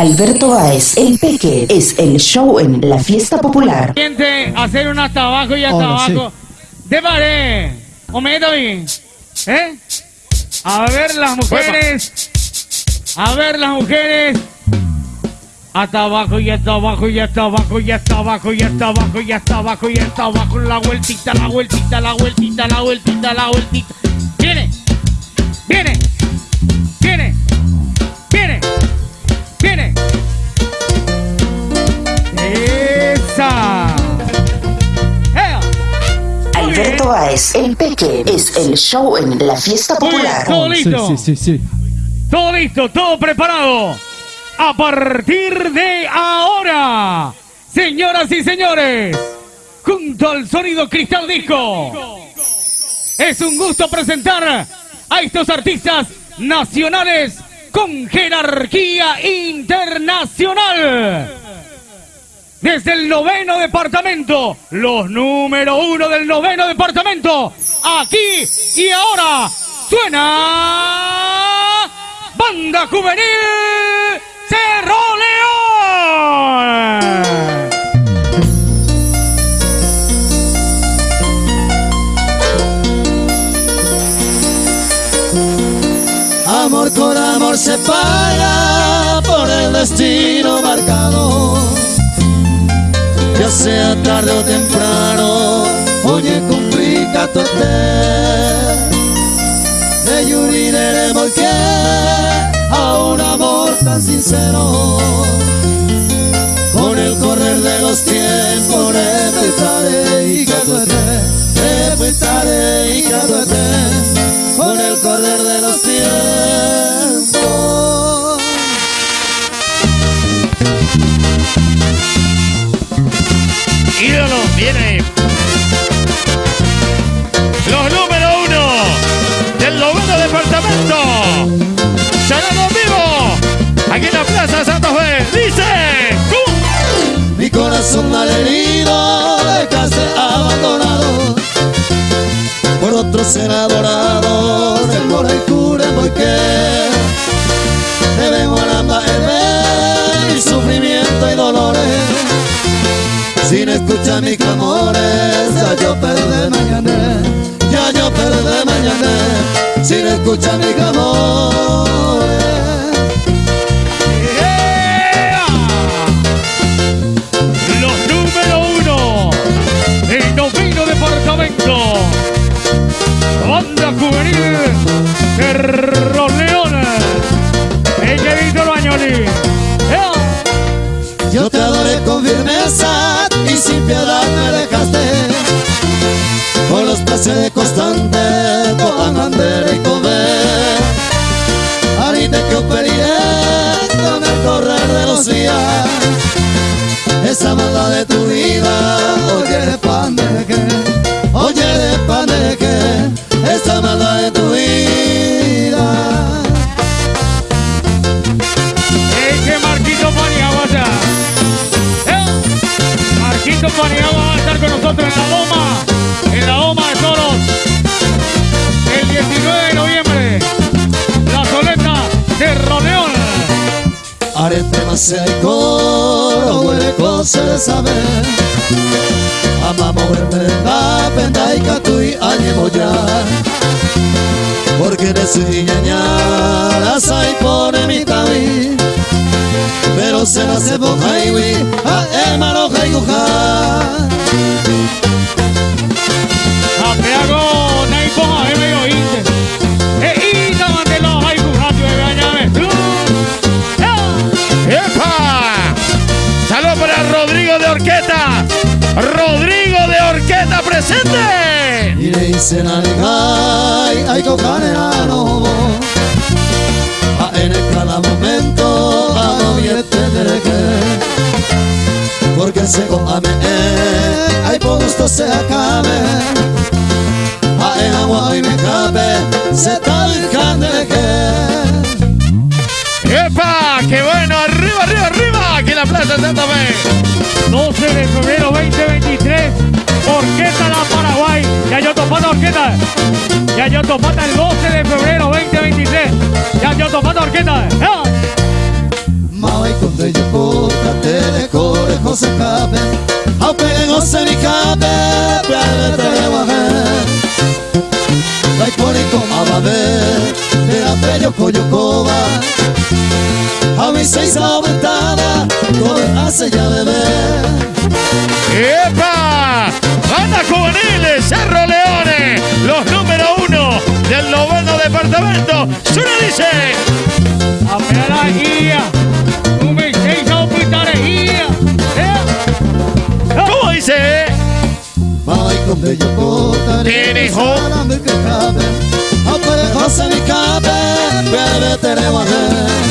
Alberto Báez, el Peque, es el show en la fiesta popular. Gente, hacer un hasta abajo y hasta Hola, sí. abajo. De pared. ¿O me? ¿Eh? A ver las mujeres. A ver las mujeres. Hasta abajo y hasta abajo y hasta abajo y hasta abajo y hasta abajo y hasta abajo y hasta abajo. La vueltita, la vueltita, la vueltita, la vueltita, la vueltita. Viene. Viene. Viene. Viene. Báez, el Peque, es el show en la fiesta popular. todo Sí, listo. sí, sí, sí. Todo listo, todo preparado. A partir de ahora, señoras y señores, junto al sonido Cristal Disco, es un gusto presentar a estos artistas nacionales con jerarquía internacional. Desde el noveno departamento, los número uno del noveno departamento, aquí y ahora, suena Banda Juvenil Cerro León. Amor con amor se paga por el destino marcado. Sea tarde o temprano, oye, complica tu De lloriremos que a un amor tan sincero. Con el correr de los tiempos, respetaré y estés, respetaré y estés. Con el correr de los tiempos. Viene. Los número uno del noveno departamento. Sonando en vivo. Aquí en la Plaza Santa Fe. Dice. ¡Cum! Mi corazón malherido dejaste abandonado por otro ser adorado del mora y cure porque debemos alamba mi sufrimiento y dolores sin escuchar mis mañana sin Arete maseko huele cosa de saber. Amamos verte la penda y catui añeboya Porque de su ñaña sai pone mi tabi Pero se la se bojaiwi a hermano jaiguja Apeago Naipo a medio inte. Rodrigo de Orqueta presente. Y le dicen al gai, ay cocaneano A en cada momento a no tendré que Porque se ame, ay por gusto se acabe A en agua y me cabe, se tal que la 12 de febrero 2023, Orquesta La Paraguay. Ya yo topando Orquesta. Ya yo topando el 12 de febrero 2023. Ya yo topando Orquesta. ¡Ah! Maikonde joko katele kore hose kabe Hau pegen hose ni kabe Breve te wahe Baikore komababe Catra, Yoko, Yokoba A mis seis aventada Todo hace ya beber. ¡Epa! Banda juveniles, Cerro Leones Los número uno del noveno departamento. Solo dice. A pegar guía. Un mis seis ¿Cómo dice? Vai con bello Tiene hijo salame che cabe, a pare cosa mi cabe, bebe te ne vale.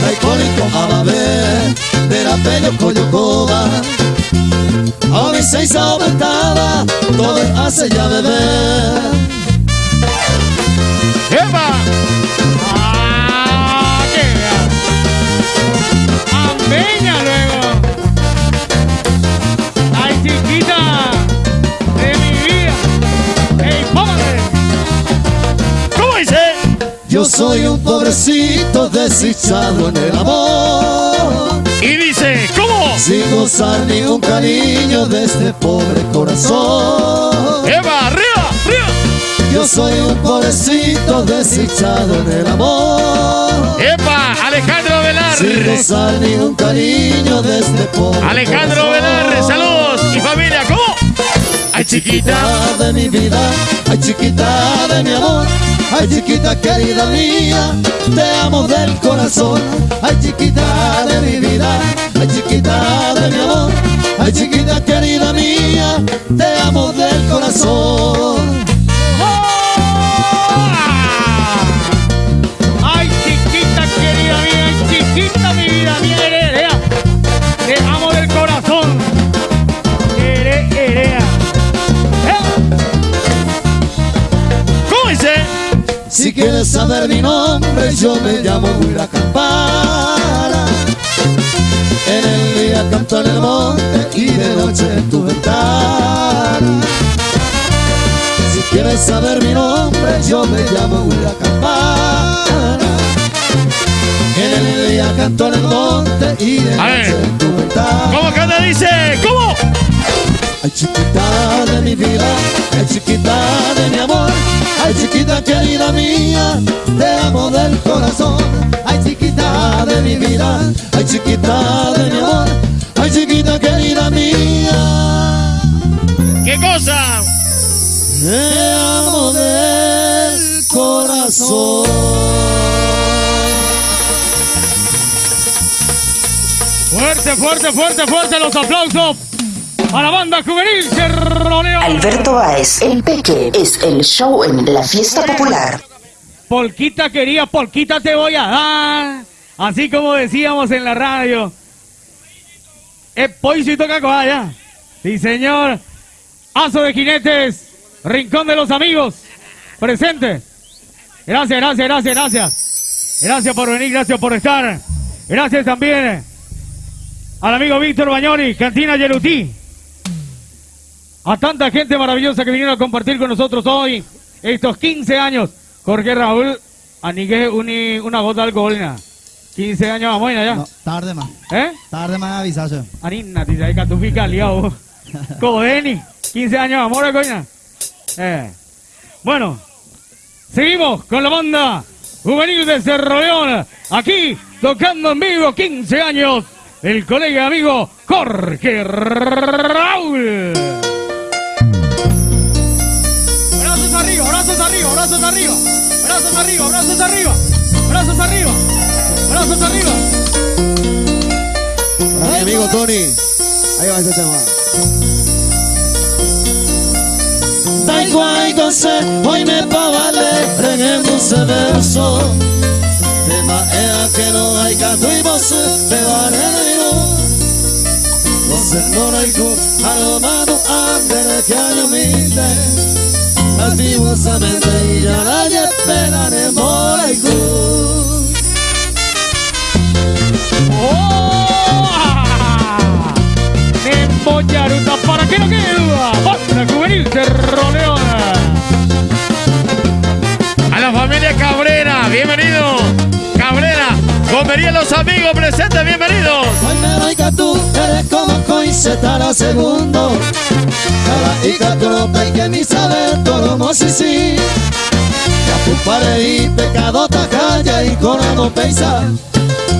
Dai colico a vabbè, della bello coglio cova, a mi sei aumentada, todo hace ya beber. Yo soy un pobrecito desdichado en el amor. Y dice, ¿cómo? Sin gozar ni un cariño de este pobre corazón. ¡Epa! ¡Arriba! ¡Arriba! Yo soy un pobrecito desdichado en el amor. ¡Epa! Alejandro Velar. Sin gozar ni un cariño de este pobre Alejandro corazón. Velar, saludos y familia, ¿cómo? Ay, chiquita. Chiquita de mi vida, ay chiquita de mi amor, ay chiquita querida mía, te amo del corazón, ay chiquita de mi vida, ay chiquita de mi amor, ay chiquita querida mía, te amo del corazón. Quieres saber mi nombre, yo me llamo Huira Campana. En el día canto en el monte y de noche en tu ventana. Si quieres saber mi nombre, yo me llamo Huira Campana. En el día canto en el monte y de noche en tu ventana. ¿Cómo canta? Dice, ¿cómo? Ay chiquita de mi vida, ay chiquita de mi amor, ay chiquita mía, te amo del corazón. Ay chiquita de mi vida, ay chiquita de mi amor, ay chiquita querida mía, ¿Qué cosa? te amo del corazón. Fuerte, fuerte, fuerte, fuerte los aplausos a la banda juvenil Cerro León. Alberto Báez, el Peque, es el show en la fiesta popular. Polquita quería, polquita te voy a dar. Así como decíamos en la radio. Es poisito cacoaya. Sí, señor. Aso de jinetes. Rincón de los amigos. Presente. Gracias, gracias, gracias, gracias. Gracias por venir, gracias por estar. Gracias también al amigo Víctor Bañoni, Cantina Yerutí. A tanta gente maravillosa que vinieron a compartir con nosotros hoy estos 15 años. Jorge Raúl, anigue uni, una gota de alcohol. na. 15 años vamos ya. No, tarde más. ¿Eh? Tarde más avisaste. Anina, dice que tú pica liado. Codeni, 15 años amor, coña. Eh. Bueno, seguimos con la banda juvenil de Cerro León. Aquí, tocando en vivo, 15 años, el colega y amigo Jorge Raúl. Brazos arriba, brazos arriba, brazos arriba, brazos arriba, brazos arriba, brazos arriba. Para mi amigo Tony, ahí va ese tema. Dai guay se hoy me pa vale en ese verso Tema ea que no hay gato y vos te vareno Vos no hay cu alomado ande que año mite Activosamente y ya nadie esperaré por el cu ¡Oh! Nembo Yaruta, para que no quede duda, A la familia Cabrera, bienvenido. Cabrera, comerían los amigos Francisco presente, bienvenidos. Ay, me que tú eres como coiseta segundo. Cada tú no te que ni saber todo mo si si. Ya y pecado ta calla y no peisa.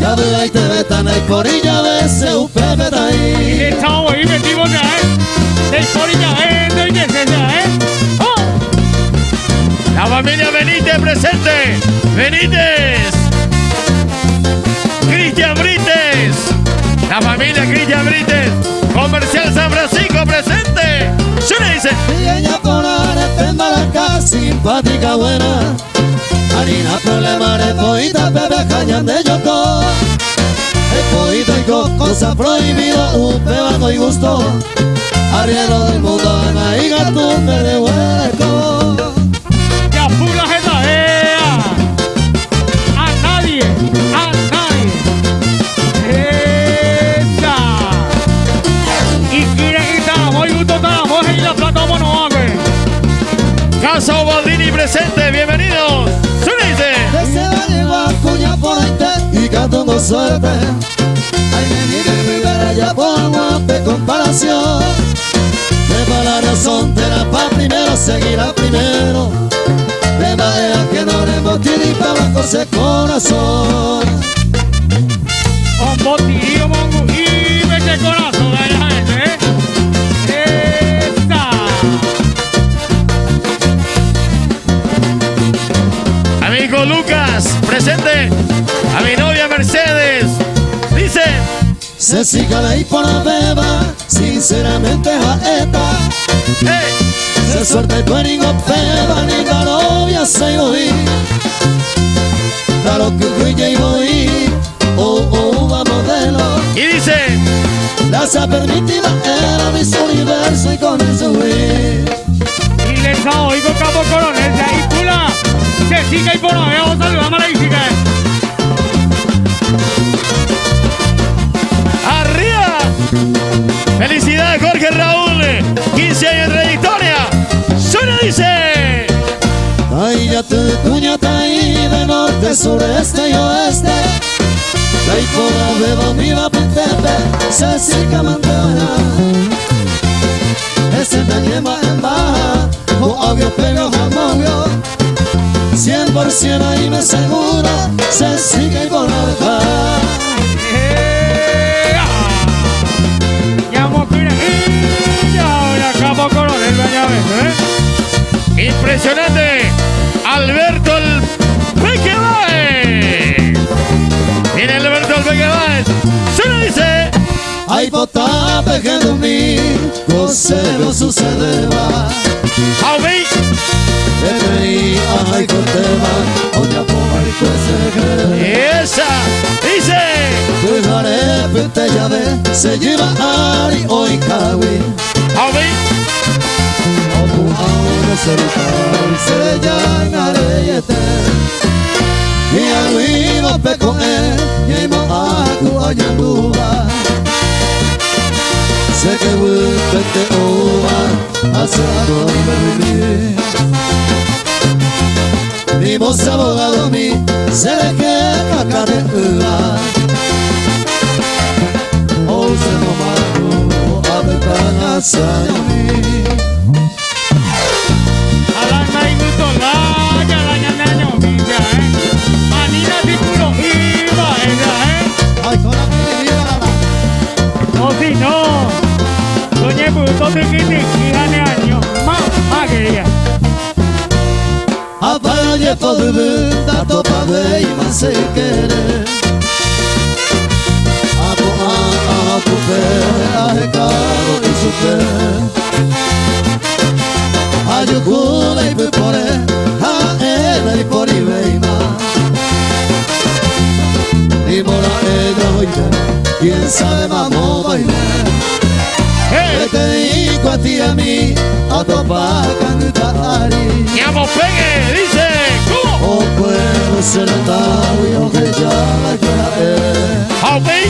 Ya ve ahí te ve tan ahí porilla de se upepe ta ahí. Estamos ahí metimos ya, eh. De porilla, eh, de ya, eh. Oh. La familia Benítez presente. Benítez. Cristian Brites. La familia Cristian Brites. Comercial San Francisco presente. ¿Se le dice? Ella por la simpática buena. Harina problema de poita, bebé cañan de yoco. El y cosa prohibido, un pebaco y gusto. Arriero del mundo, Ana y gato me de Caso Baldini presente, bienvenidos. Súnese. Desde llegó a cuña por y cantando suerte. Ay, venir y vivir allá por guape comparación. Sepa la razón, te la pa' primero, seguirá primero. De manera que no le motivi para con ese corazón. Un botillo, mongo, y mete corazón Se siga ahí por la beba, sinceramente jaeta. Hey. Se suelta el pueringo peba, ni la novia se oí. Lo que fui y voy, oh, oh, va modelo. Y dice. La sa permitiva era mi universo y con eso fui. Y les oigo capo coronel de ahí, pula. Que siga y por ahí, vamos a saludar a la hija. 15 años de trayectoria. Suena, dice. Ay, ya te cuñata ahí de norte, sureste y oeste. La hipona beba mi va pentepe, se siga mantena. Ese tañema en baja, o avio pego jamonio. Cien por cien ahí me seguro, se sigue y por ¿eh? Impresionante. Alberto el Peque Baez. Viene Alberto el Peque Baez. Suena, dice. Ay, bota pegando mi, no sucedeva. Aumí. Vete ay, corteva, oña por y cuese Esa. Dice. Dejaré pente llave, se lleva Ari hoy kawi. Aumí. Oku ahora se rita, se llama reyete. Y mo aku ayanduba. Sé que vuelve oba, hace algo vivir. Mi voz abogado mi, se le queda uva. Oh, se no mano, a ver para mi. Y hoy quién sabe vamos a bailar. Hey. Te digo a ti y a mí, a topa cantar. Llamo Pegue. Dice. ¿Cómo? O puedo ser y o que ya la Aumí.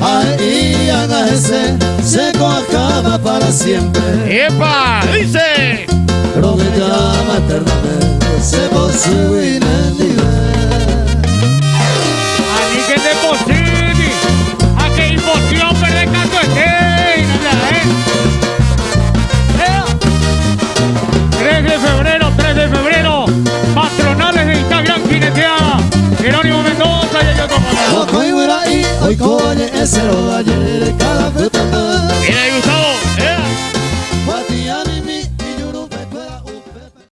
Ahí haga ese seco acaba para siempre Epa. Dice. Pero que llama eternamente